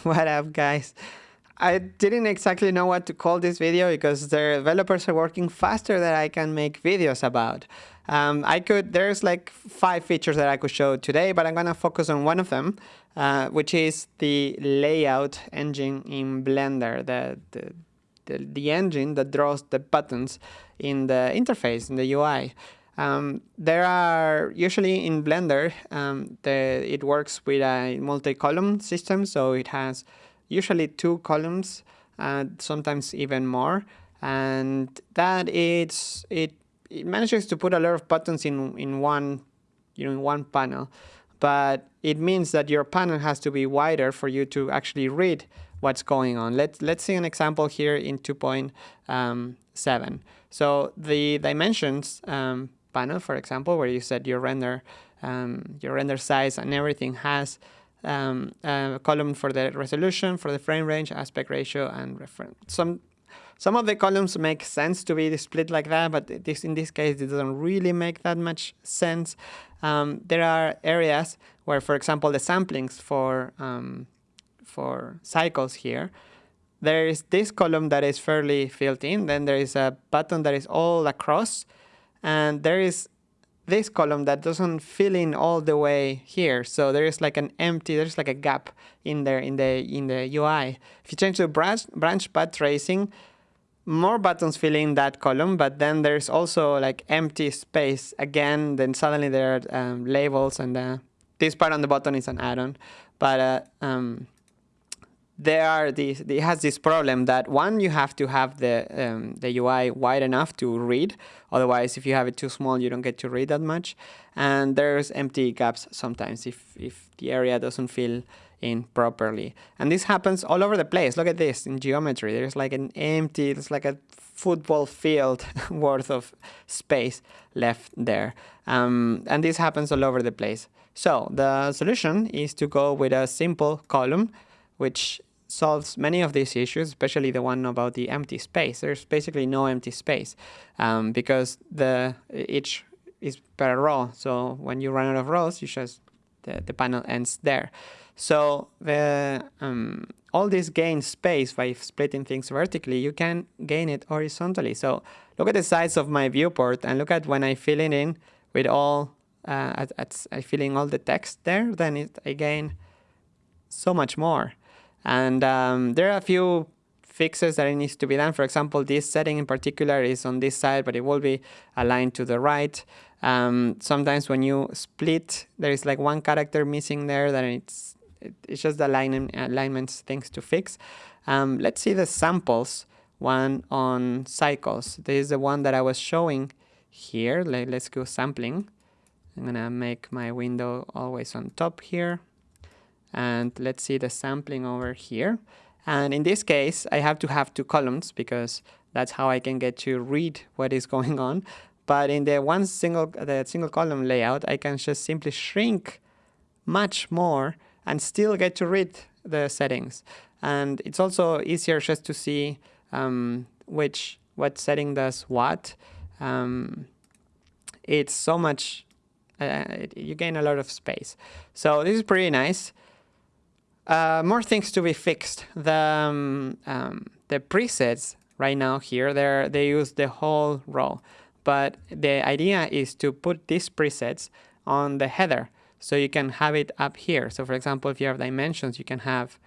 what up guys? I didn't exactly know what to call this video because the developers are working faster than I can make videos about. Um, I could, there's like five features that I could show today, but I'm gonna focus on one of them, uh, which is the layout engine in Blender, the, the, the, the engine that draws the buttons in the interface, in the UI. Um, there are usually in Blender, um, the, it works with a multi-column system, so it has usually two columns, uh, sometimes even more, and that it's it it manages to put a lot of buttons in in one you know in one panel, but it means that your panel has to be wider for you to actually read what's going on. Let's let's see an example here in 2.7. Um, so the dimensions um, panel, for example, where you set your render, um, your render size and everything has um, a column for the resolution, for the frame range, aspect ratio, and reference. Some some of the columns make sense to be split like that, but this in this case it doesn't really make that much sense. Um, there are areas where, for example, the samplings for um, for cycles here, there is this column that is fairly filled in. Then there is a button that is all across, and there is this column that doesn't fill in all the way here. So there is like an empty, there's like a gap in there in the in the UI. If you change to branch branch path tracing, more buttons fill in that column, but then there's also like empty space again. Then suddenly there are um, labels, and uh, this part on the button is an add-on. But uh, um, there are these, it has this problem that one, you have to have the, um, the UI wide enough to read. Otherwise, if you have it too small, you don't get to read that much. And there's empty gaps sometimes if, if the area doesn't fill in properly. And this happens all over the place. Look at this in geometry. There's like an empty, it's like a football field worth of space left there. Um, and this happens all over the place. So the solution is to go with a simple column, which solves many of these issues, especially the one about the empty space. There's basically no empty space um, because the each is per row. So when you run out of rows, you just the, the panel ends there. So the um, all this gain space by splitting things vertically, you can gain it horizontally. So look at the size of my viewport and look at when I fill it in with all, uh, at, at, I fill in all the text there, then it, I gain so much more. And um, there are a few fixes that needs to be done. For example, this setting in particular is on this side, but it will be aligned to the right. Um, sometimes when you split, there is like one character missing there then it's it's just the alignment alignments things to fix. Um, let's see the samples one on cycles. This is the one that I was showing here. Let, let's go sampling. I'm gonna make my window always on top here and let's see the sampling over here. And in this case, I have to have two columns because that's how I can get to read what is going on. But in the one single, the single column layout, I can just simply shrink much more and still get to read the settings. And it's also easier just to see um, which what setting does what. Um, it's so much, uh, you gain a lot of space. So this is pretty nice. Uh, more things to be fixed. The um, um, the presets right now here, they they use the whole row, but the idea is to put these presets on the header, so you can have it up here. So for example, if you have dimensions, you can have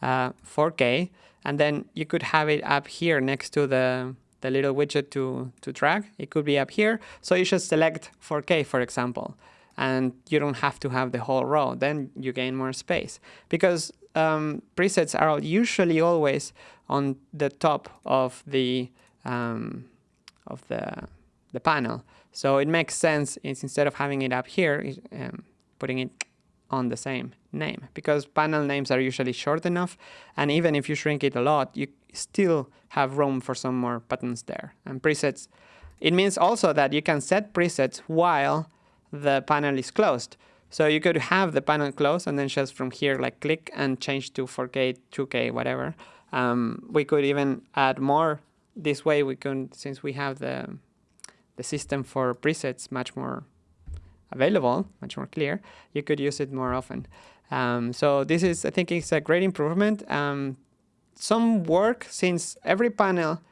uh, 4K, and then you could have it up here next to the the little widget to to drag. It could be up here, so you should select 4K, for example and you don't have to have the whole row. Then you gain more space because um, presets are usually always on the top of the um, of the the panel. So it makes sense instead of having it up here, um, putting it on the same name because panel names are usually short enough and even if you shrink it a lot you still have room for some more buttons there and presets it means also that you can set presets while the panel is closed. So you could have the panel closed and then just from here like click and change to 4K, 2K, whatever. Um, we could even add more. This way we can, since we have the, the system for presets much more available, much more clear, you could use it more often. Um, so this is, I think it's a great improvement. Um, some work since every panel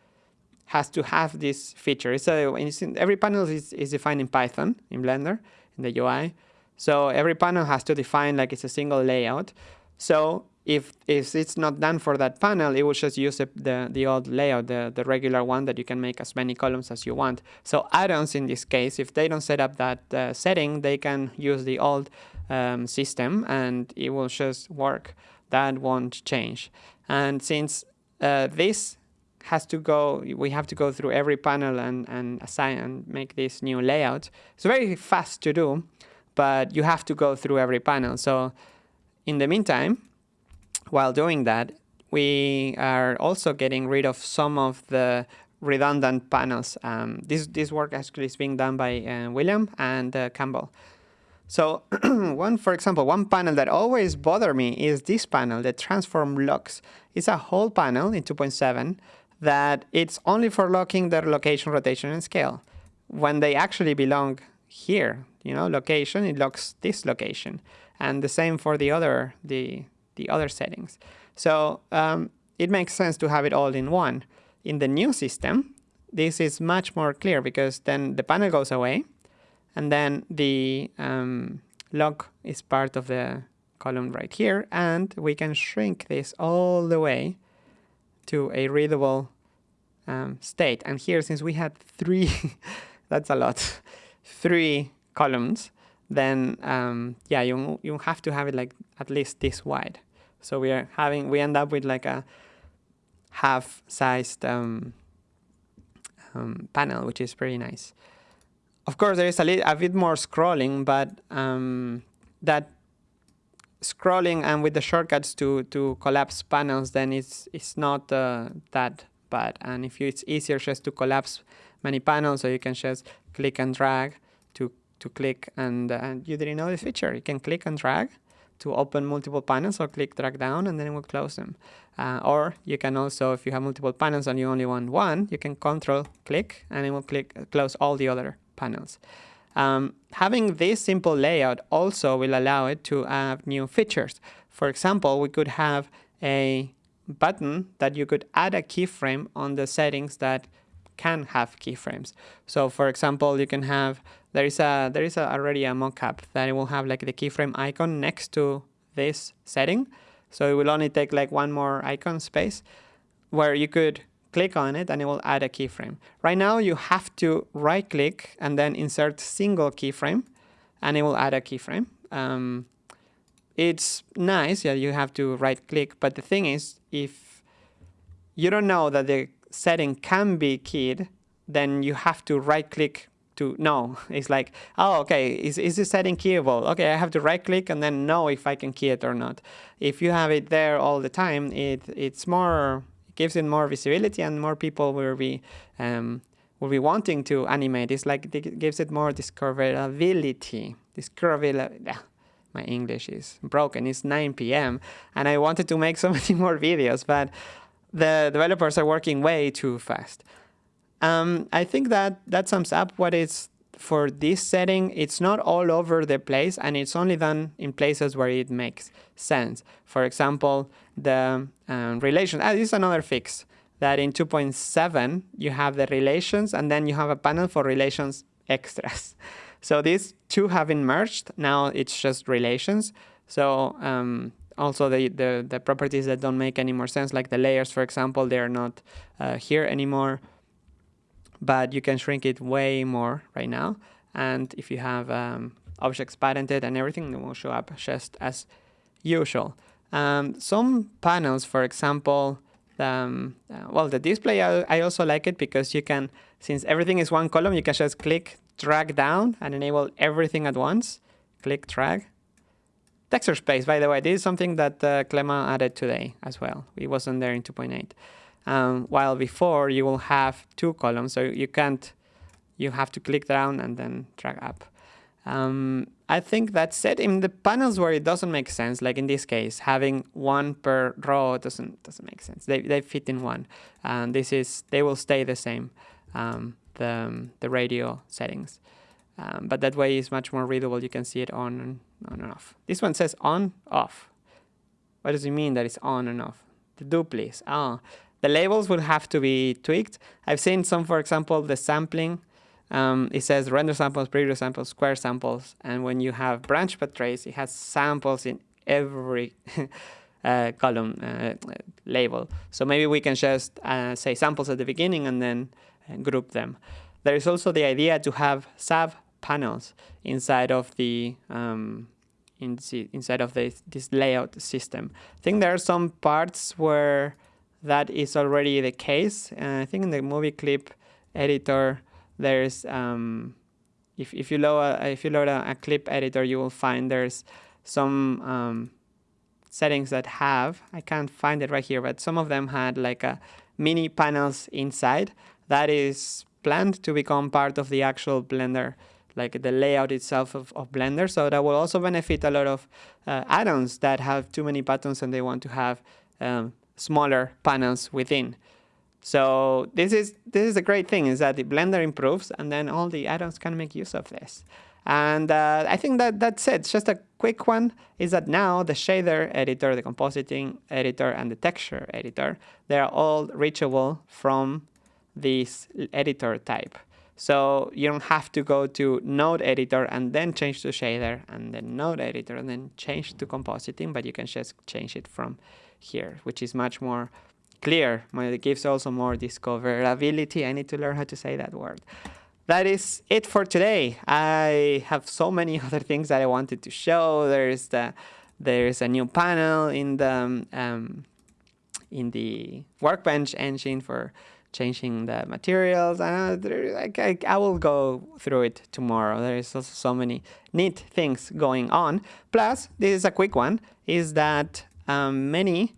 has to have this feature. So every panel is, is defined in Python in Blender in the UI. So every panel has to define like it's a single layout. So if, if it's not done for that panel, it will just use the, the old layout, the, the regular one that you can make as many columns as you want. So add-ons in this case, if they don't set up that uh, setting, they can use the old um, system and it will just work. That won't change. And since uh, this has to go, we have to go through every panel and, and assign and make this new layout. It's very fast to do, but you have to go through every panel. So in the meantime, while doing that, we are also getting rid of some of the redundant panels. Um, this, this work actually is being done by uh, William and uh, Campbell. So one, for example, one panel that always bother me is this panel, the transform locks. It's a whole panel in 2.7 that it's only for locking their location, rotation, and scale. When they actually belong here, you know, location, it locks this location. And the same for the other, the the other settings. So um, it makes sense to have it all in one. In the new system, this is much more clear because then the panel goes away and then the um, is part of the column right here and we can shrink this all the way to a readable um, state. And here, since we had three, that's a lot, three columns, then um, yeah, you, you have to have it like at least this wide. So we are having, we end up with like a half-sized um, um, panel, which is pretty nice. Of course, there is a, little, a bit more scrolling, but um, that scrolling and with the shortcuts to, to collapse panels, then it's, it's not uh, that bad. And if you, it's easier just to collapse many panels, so you can just click and drag to, to click, and, uh, and you didn't know this feature. You can click and drag, to open multiple panels or click drag down and then it will close them. Uh, or you can also, if you have multiple panels and you only want one, you can control click and it will click close all the other panels. Um, having this simple layout also will allow it to add new features. For example, we could have a button that you could add a keyframe on the settings that can have keyframes. So for example, you can have there is a there is a, already a mockup that it will have like the keyframe icon next to this setting. So it will only take like one more icon space where you could click on it and it will add a keyframe. Right now you have to right click and then insert single keyframe and it will add a keyframe. Um, it's nice, yeah, you have to right click, but the thing is if you don't know that the setting can be keyed, then you have to right click to know. It's like, oh, okay, is, is this setting keyable? Okay, I have to right click and then know if I can key it or not. If you have it there all the time, it it's more, gives it more visibility and more people will be, um, will be wanting to animate. It's like it gives it more discoverability. Discoverability. My English is broken. It's 9 p.m. and I wanted to make so many more videos, but the developers are working way too fast. Um, I think that that sums up what is for this setting. It's not all over the place and it's only done in places where it makes sense. For example, the um, relations. Ah, this is another fix that in 2.7 you have the relations and then you have a panel for relations extras. So these two have been merged. Now it's just relations. So um, also the, the, the, properties that don't make any more sense, like the layers, for example, they are not uh, here anymore. But you can shrink it way more right now. And if you have um, objects parented and everything, it will show up just as usual. Um, some panels, for example, um, uh, well, the display, I, I also like it because you can, since everything is one column, you can just click, drag down and enable everything at once. Click, drag, Texture space, by the way, this is something that uh, Clément added today as well. It wasn't there in 2.8. Um, while before you will have two columns, so you can't, you have to click down and then drag up. Um, I think that's it. In the panels where it doesn't make sense, like in this case, having one per row doesn't doesn't make sense. They they fit in one, and this is they will stay the same. Um, the the radio settings. Um, but that way is much more readable. You can see it on on and off. This one says on, off. What does it mean that it's on and off? The do please. Oh, the labels will have to be tweaked. I've seen some, for example, the sampling. Um, it says render samples, preview samples, square samples. And when you have branch path trace, it has samples in every uh, column uh, label. So maybe we can just uh, say samples at the beginning and then uh, group them. There is also the idea to have sub panels inside of the um, inside of this, this layout system. I think there are some parts where that is already the case. And I think in the movie clip editor, there's um, if if you load a, if you load a, a, clip editor, you will find there's some um, settings that have I can't find it right here, but some of them had like a mini panels inside that is planned to become part of the actual Blender like the layout itself of, of Blender. So that will also benefit a lot of uh, add-ons that have too many buttons and they want to have um, smaller panels within. So this is this is a great thing is that the Blender improves and then all the add-ons can make use of this. And uh, I think that that's it. Just a quick one is that now the shader editor, the compositing editor, and the texture editor, they are all reachable from this editor type. So you don't have to go to node editor and then change to shader and then node editor and then change to compositing, but you can just change it from here, which is much more clear. It gives also more discoverability. I need to learn how to say that word. That is it for today. I have so many other things that I wanted to show. There's the there's a new panel in the um, in the workbench engine for changing the materials. Uh, I, I, I, will go through it tomorrow. There is also so many neat things going on. Plus, this is a quick one, is that um, many,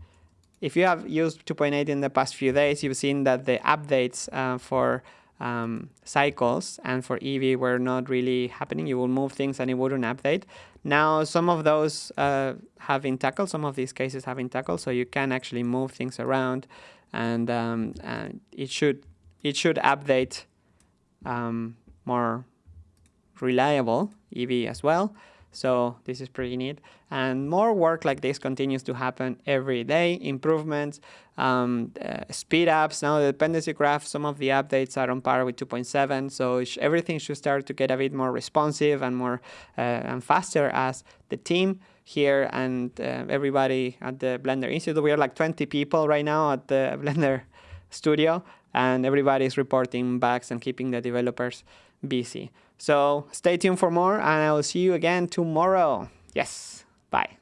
if you have used 2.8 in the past few days, you've seen that the updates uh, for um, cycles and for Eevee were not really happening. You will move things and it wouldn't update. Now, some of those uh, have been tackled. Some of these cases have been tackled, so you can actually move things around, and, um, and it should it should update um, more reliable Eevee as well. So this is pretty neat. And more work like this continues to happen every day. Improvements, um, uh, speed ups. Now the dependency graph, some of the updates are on par with 2.7. So sh everything should start to get a bit more responsive and more uh, and faster as the team here and uh, everybody at the Blender Institute. We are like 20 people right now at the Blender studio and everybody is reporting bugs and keeping the developers busy. So stay tuned for more and I will see you again tomorrow. Yes, bye.